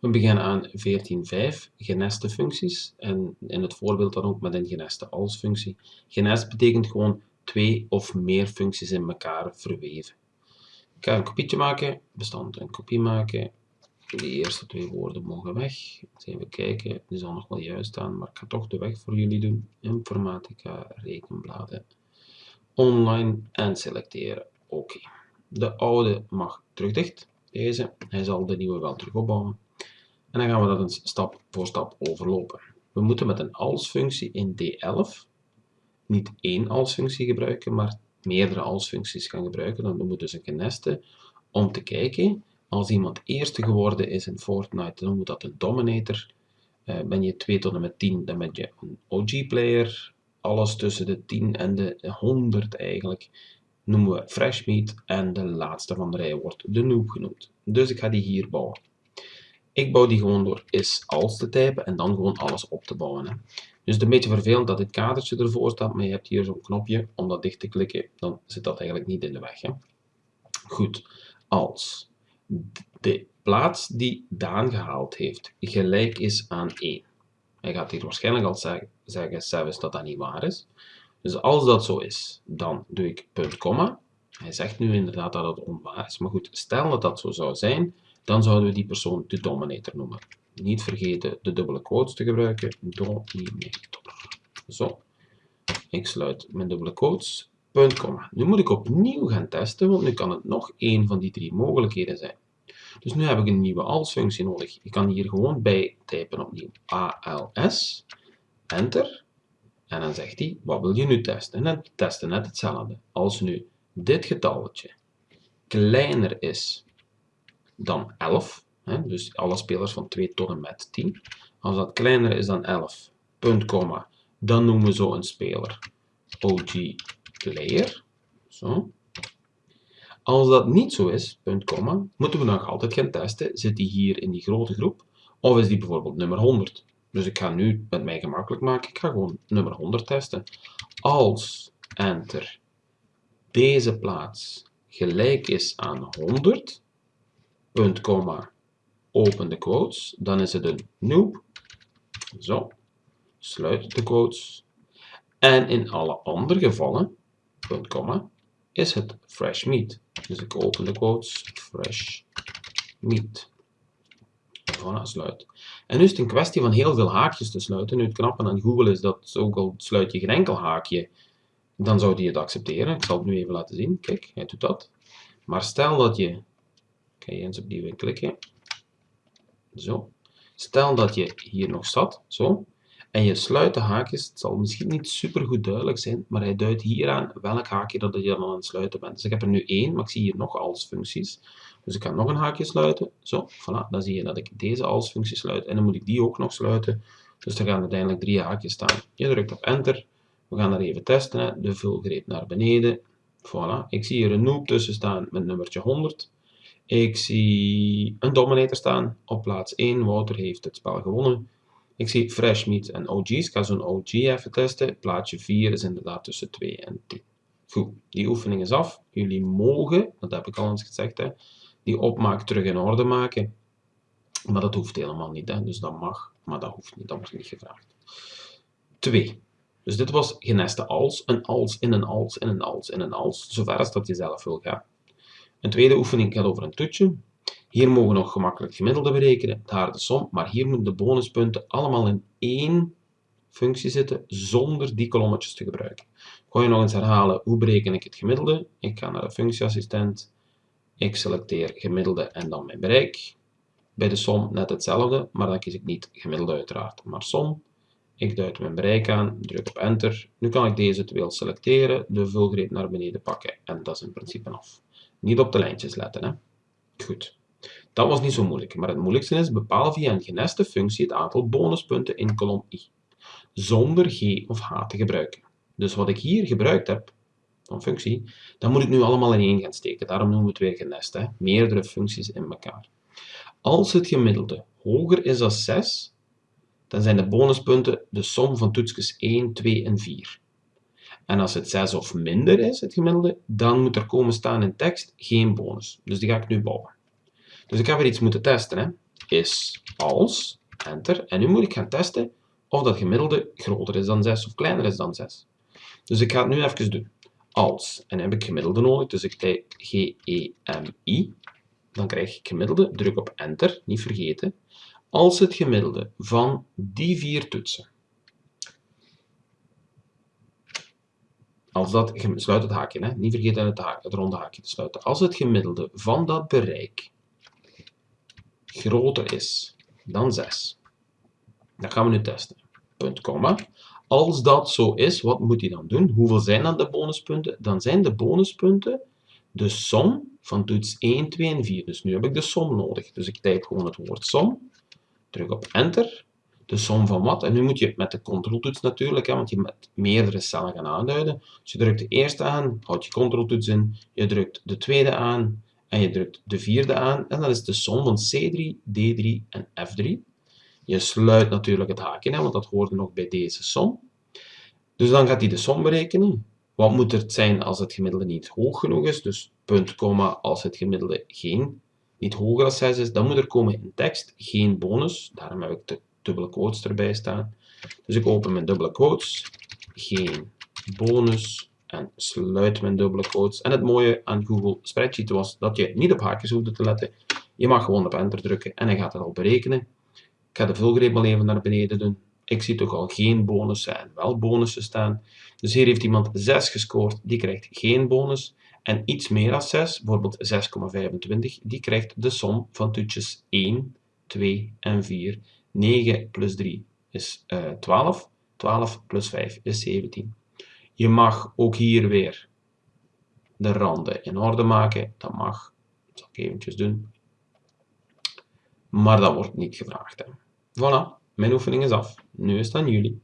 We beginnen aan 14.5, geneste functies. En in het voorbeeld dan ook met een geneste als functie. Genest betekent gewoon twee of meer functies in elkaar verweven. Ik ga een kopietje maken, bestand een kopie maken. De eerste twee woorden mogen weg. Eens even kijken, die zal nog wel juist staan, maar ik ga toch de weg voor jullie doen. Informatica, rekenbladen, online en selecteren. Oké. De oude mag terug dicht, deze. Hij zal de nieuwe wel terug opbouwen. En dan gaan we dat een stap voor stap overlopen. We moeten met een als-functie in D11 niet één als-functie gebruiken, maar meerdere als-functies gaan gebruiken. Dan noemen we dus een geneste om te kijken, als iemand eerste geworden is in Fortnite, dan noemen dat een dominator. Uh, ben je 2 tot en met 10, dan ben je een OG-player. Alles tussen de 10 en de 100 eigenlijk noemen we fresh meat en de laatste van de rij wordt de noob genoemd. Dus ik ga die hier bouwen. Ik bouw die gewoon door is als te typen en dan gewoon alles op te bouwen. Hè. Dus het is een beetje vervelend dat dit kadertje ervoor staat, maar je hebt hier zo'n knopje om dat dicht te klikken, dan zit dat eigenlijk niet in de weg. Goed, als de plaats die Daan gehaald heeft gelijk is aan 1. Hij gaat hier waarschijnlijk al zeggen, zeggen zelfs dat dat niet waar is. Dus als dat zo is, dan doe ik punt, komma. Hij zegt nu inderdaad dat het onwaar is, maar goed, stel dat dat zo zou zijn, dan zouden we die persoon de dominator noemen. Niet vergeten de dubbele quotes te gebruiken. Dominator. Zo. Ik sluit mijn dubbele quotes. Punt, komma. Nu moet ik opnieuw gaan testen, want nu kan het nog één van die drie mogelijkheden zijn. Dus nu heb ik een nieuwe als-functie nodig. Ik kan hier gewoon bij typen opnieuw. ALS, enter. En dan zegt hij, wat wil je nu testen? En we testen net hetzelfde. Als nu dit getalletje kleiner is dan 11, hè, dus alle spelers van 2 tot en met 10. Als dat kleiner is dan 11, punt, komma, dan noemen we zo een speler OG player. Zo. Als dat niet zo is, punt, komma, moeten we nog altijd gaan testen, zit die hier in die grote groep, of is die bijvoorbeeld nummer 100. Dus ik ga nu met mij gemakkelijk maken, ik ga gewoon nummer 100 testen. Als enter deze plaats gelijk is aan 100, punt, komma, open de quotes, dan is het een noob. Zo, sluit de quotes. En in alle andere gevallen, punt, komma, is het fresh meat. Dus ik open de quotes, fresh meat. Voilà, sluit. En nu is het een kwestie van heel veel haakjes te sluiten. Nu het knappe aan Google is dat ook al sluit je geen enkel haakje, dan zou die het accepteren. Ik zal het nu even laten zien. Kijk, hij doet dat. Maar stel dat je ga je eens opnieuw klikken. Zo. Stel dat je hier nog zat, zo, en je sluit de haakjes, het zal misschien niet super goed duidelijk zijn, maar hij duidt hier aan welk haakje dat je dan aan het sluiten bent. Dus ik heb er nu één, maar ik zie hier nog als functies. Dus ik kan nog een haakje sluiten, zo, voilà, dan zie je dat ik deze als functie sluit, en dan moet ik die ook nog sluiten. Dus er gaan uiteindelijk drie haakjes staan. Je drukt op enter, we gaan er even testen, de vulgreep naar beneden. Voilà, ik zie hier een noob tussen staan met nummertje 100. Ik zie een Dominator staan op plaats 1. Wouter heeft het spel gewonnen. Ik zie Fresh Meat en OG's. Ik ga zo'n OG even testen. Plaatsje 4 is inderdaad tussen 2 en 10. Goed, die oefening is af. Jullie mogen, dat heb ik al eens gezegd, hè, die opmaak terug in orde maken. Maar dat hoeft helemaal niet. Hè. Dus dat mag, maar dat hoeft niet. Dat wordt niet gevraagd. 2. Dus dit was geneste als, een als in een als in een als in een als, zover als dat je zelf wil gaan. Een tweede oefening gaat over een toetje. Hier mogen we nog gemakkelijk gemiddelde berekenen, daar de som, maar hier moeten de bonuspunten allemaal in één functie zitten, zonder die kolommetjes te gebruiken. Ga je nog eens herhalen, hoe bereken ik het gemiddelde? Ik ga naar de functieassistent, ik selecteer gemiddelde en dan mijn bereik. Bij de som net hetzelfde, maar dan kies ik niet gemiddelde uiteraard, maar som. Ik duid mijn bereik aan, druk op enter. Nu kan ik deze twee selecteren, de vulgreep naar beneden pakken en dat is in principe af. Niet op de lijntjes letten. Hè? Goed. Dat was niet zo moeilijk, maar het moeilijkste is bepaal via een geneste functie het aantal bonuspunten in kolom i, zonder g of h te gebruiken. Dus wat ik hier gebruikt heb, een functie, dat moet ik nu allemaal in één gaan steken. Daarom noemen we het weer genest, hè? meerdere functies in elkaar. Als het gemiddelde hoger is dan 6, dan zijn de bonuspunten de som van toetsjes 1, 2 en 4. En als het 6 of minder is, het gemiddelde, dan moet er komen staan in tekst geen bonus. Dus die ga ik nu bouwen. Dus ik heb weer iets moeten testen. Hè. is als, enter, en nu moet ik gaan testen of dat gemiddelde groter is dan 6 of kleiner is dan 6. Dus ik ga het nu even doen. Als, en heb ik gemiddelde nodig, dus ik typ G-E-M-I, dan krijg ik gemiddelde, druk op enter, niet vergeten, als het gemiddelde van die vier toetsen, als dat, sluit het haakje, hè? niet vergeten het, het ronde haakje te sluiten, als het gemiddelde van dat bereik groter is dan 6, dat gaan we nu testen. Punt, komma. Als dat zo is, wat moet hij dan doen? Hoeveel zijn dan de bonuspunten? Dan zijn de bonuspunten de som van toets 1, 2 en 4. Dus nu heb ik de som nodig. Dus ik typ gewoon het woord som, druk op enter, de som van wat? En nu moet je met de controltoets natuurlijk, hè, want je met meerdere cellen gaan aanduiden. Dus je drukt de eerste aan, houd je controltoets in, je drukt de tweede aan en je drukt de vierde aan. En dat is de som van C3, D3 en F3. Je sluit natuurlijk het haakje, hè, want dat hoorde nog bij deze som. Dus dan gaat hij de som berekenen. Wat moet er zijn als het gemiddelde niet hoog genoeg is? Dus punt, komma, als het gemiddelde geen, niet hoger dan 6 is, dan moet er komen in tekst geen bonus. Daarom heb ik de dubbele quotes erbij staan. Dus ik open mijn dubbele quotes, geen bonus en sluit mijn dubbele quotes. En het mooie aan Google Spreadsheet was dat je niet op haakjes hoefde te letten. Je mag gewoon op enter drukken en hij gaat het al berekenen. Ik ga de vulgreep al even naar beneden doen. Ik zie toch al geen bonussen en wel bonussen staan. Dus hier heeft iemand 6 gescoord, die krijgt geen bonus. En iets meer dan 6, bijvoorbeeld 6,25, die krijgt de som van toetjes 1, 2 en 4. 9 plus 3 is uh, 12. 12 plus 5 is 17. Je mag ook hier weer de randen in orde maken. Dat mag. Dat zal ik eventjes doen. Maar dat wordt niet gevraagd. Hè. Voilà, mijn oefening is af. Nu is het aan jullie.